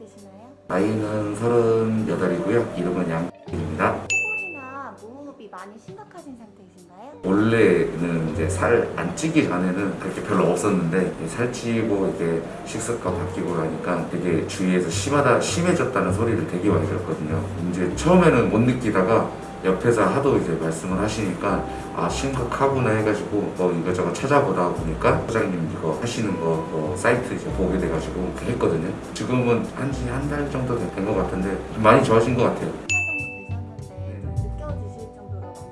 되시나요? 나이는 38이고요. 이름은 양입니다. 코골이나 무호흡이 많이 심각하신 상태이신가요? 원래는 이제 살 안 찌기 전에는 그렇게 별로 없었는데 살찌고 이게 식습관 바뀌고 나니까 되게 주위에서 심하다 심해졌다는 소리를 되게 많이 들었거든요. 이제 처음에는 못 느끼다가 옆에서 하도 이제 말씀을 하시니까 아 심각하구나 해가지고 뭐 이것저것 찾아보다 보니까 소장님 이거 하시는 거 뭐 사이트 이제 보게 돼가지고 했거든요. 지금은 한 지 한 달 정도 된 것 같은데 좀 많이 좋아진 것 같아요. 한 많이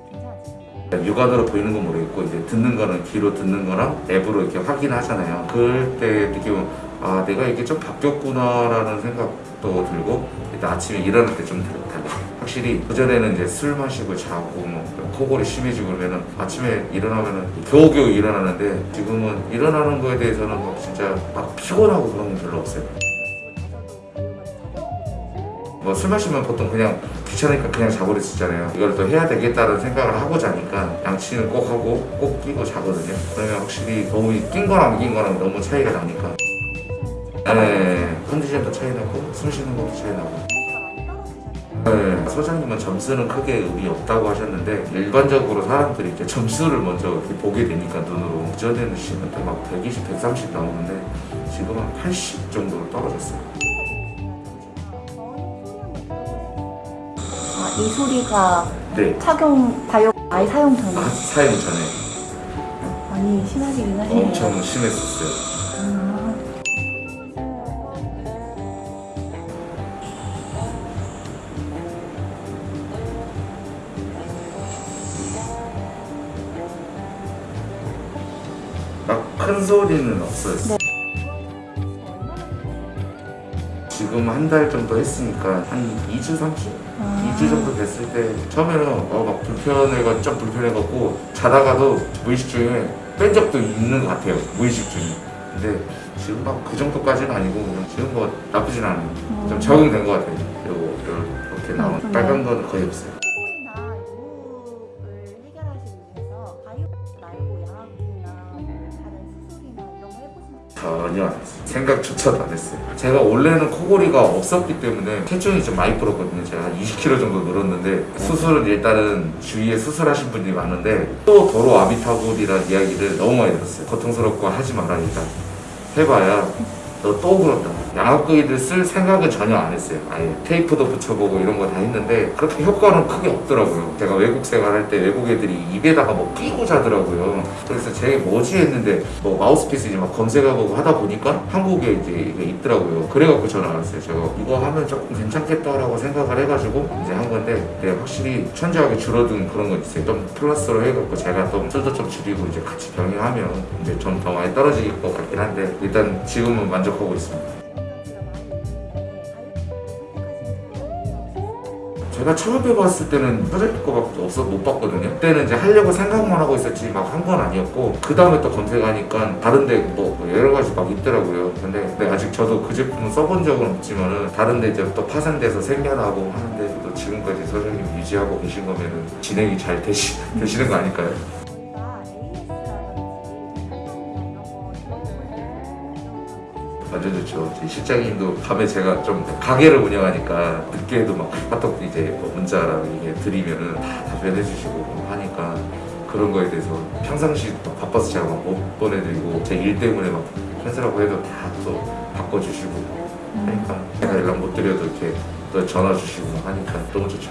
괜찮아지셨나요? 육안으로 보이는 건 모르겠고 이제 듣는 거는 귀로 듣는 거랑 앱으로 이렇게 확인하잖아요. 그럴 때 느끼면 아 내가 이게 좀 바뀌었구나라는 생각도 들고 일단 아침에 일어날 때좀 달라. 확실히 그전에는 이제 술 마시고 자고 뭐 코골이 심해지고 그러면은 아침에 일어나면은 겨우겨우 일어나는데 지금은 일어나는 거에 대해서는 막 진짜 막 피곤하고 그런 건 별로 없어요. 뭐 술 마시면 보통 그냥 귀찮으니까 그냥 있잖아요. 이걸 또 해야 되겠다는 생각을 하고 자니까 양치는 꼭 하고 꼭 끼고 자거든요. 그러면 확실히 너무 낀 거랑 안 낀 거랑 너무 차이가 나니까. 네, 컨디션도 차이 나고 숨 쉬는 것도 차이 나고. 네, 소장님은 점수는 크게 의미 없다고 하셨는데 일반적으로 사람들이 이제 점수를 먼저 이렇게 보게 되니까 눈으로 그전에는 시간대 막 120, 130 나오는데 지금은 80 정도로 떨어졌어요. 아, 이 소리가 네, 착용 바이오 아이 사용 전에 아, 사용 전에 많이 심하시긴 하시네요. 엄청 심했었어요. 아, 큰 소리는 없어요. 지금 한 달 정도 했으니까 한 2주, 3주? 아. 2주 정도 됐을 때 처음에는 어, 막 불편해가 좀 불편해갖고 자다가도 무의식 중에 뺀 적도 있는 것 같아요. 무의식 중에. 근데 지금 막 그 정도까지는 아니고 지금 뭐 나쁘진 않아요. 좀 음. 적응된 것 같아요. 요거 이렇게 나온 음, 빨간 거는 거의 없어요. 전혀. 생각조차도 안 했어요. 제가 원래는 코골이가 없었기 때문에 체중이 좀 많이 불었거든요. 제가 한 20kg 정도 늘었는데 수술은 일단은 주위에 수술하신 분들이 많은데 또 도로 아비타골이라는 이야기를 너무 많이 들었어요. 고통스럽고 하지 마라 일단 해봐야 너 또 그런다. 양압기를 쓸 생각은 전혀 안 했어요. 아예 테이프도 붙여보고 이런 거 다 했는데 그렇게 효과는 크게 없더라고요. 제가 외국 생활할 때 외국 애들이 입에다가 뭐 끼고 자더라고요. 그래서 제게 뭐지 했는데 뭐 마우스피스 이제 막 검색해보고 하다 보니까 한국에 이제 있더라고요. 그래갖고 저는 알았어요. 제가 이거 하면 조금 괜찮겠다라고 생각을 해가지고 이제 한 건데 네, 확실히 천재하게 줄어든 그런 건 있어요. 좀 플러스로 해갖고 제가 좀 술도 좀 줄이고 이제 같이 병행하면 이제 좀 더 많이 떨어질 것 같긴 한데 일단 지금은 만족하고 있습니다. 제가 처음 해봤을 때는 프로젝트 거밖에 없어 못 봤거든요. 그때는 이제 하려고 생각만 하고 있었지 막 한 건 아니었고 그 다음에 또 검색하니까 다른데 뭐 여러 가지 막 있더라고요. 근데, 근데 아직 저도 그 제품은 써본 적은 없지만은 다른데 이제 또 파생돼서 생겨나고 하는데 또 지금까지 소장님 유지하고 계신 거면은 진행이 잘 되시, 되시는 거 아닐까요? 완전 좋죠. 제 실장님도 밤에 제가 좀 가게를 운영하니까 늦게도 막 카톡 이제 뭐 문자랑 이게 드리면은 다 답변해 주시고 뭐 하니까 그런 거에 대해서 평상시 또 바빠서 제가 막 못 보내드리고 제 일 때문에 막 캔슬하고 해도 다 또 바꿔주시고 하니까 제가 연락 못 드려도 이렇게 또 전화 주시고 하니까 너무 좋죠.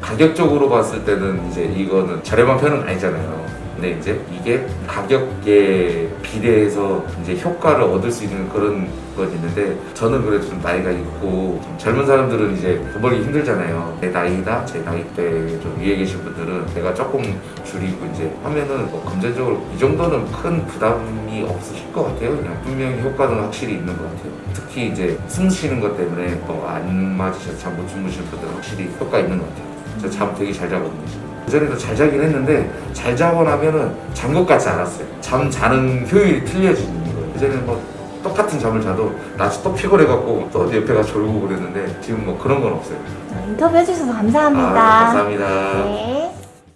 가격적으로 봤을 때는 이제 이거는 저렴한 편은 아니잖아요. 근데 이제 이게 가격에 비례해서 이제 효과를 얻을 수 있는 그런 건 있는데 저는 그래도 좀 나이가 있고 좀 젊은 사람들은 이제 돈 벌기 힘들잖아요. 내 나이다, 제 나이 때 좀 위에 계신 분들은 내가 조금 줄이고 이제 하면은 뭐 금전적으로 이 정도는 큰 부담이 없으실 것 같아요. 그냥 분명히 효과는 확실히 있는 것 같아요. 특히 이제 숨 쉬는 것 때문에 뭐안 맞으셔서 잠못 주무시는 분들은 확실히 효과 있는 것 같아요. 저잠 되게 잘 자거든요. 그전에도 잘 자긴 했는데 잘 자고 나면은 잔 것 같지 않았어요. 잠 자는 효율이 틀려지는 거예요. 그전에는 뭐 똑같은 잠을 자도 낮에 또 피곤해갖고 또 어디 옆에 가 졸고 그랬는데 지금 뭐 그런 건 없어요. 인터뷰 해주셔서 감사합니다. 아, 감사합니다. 네.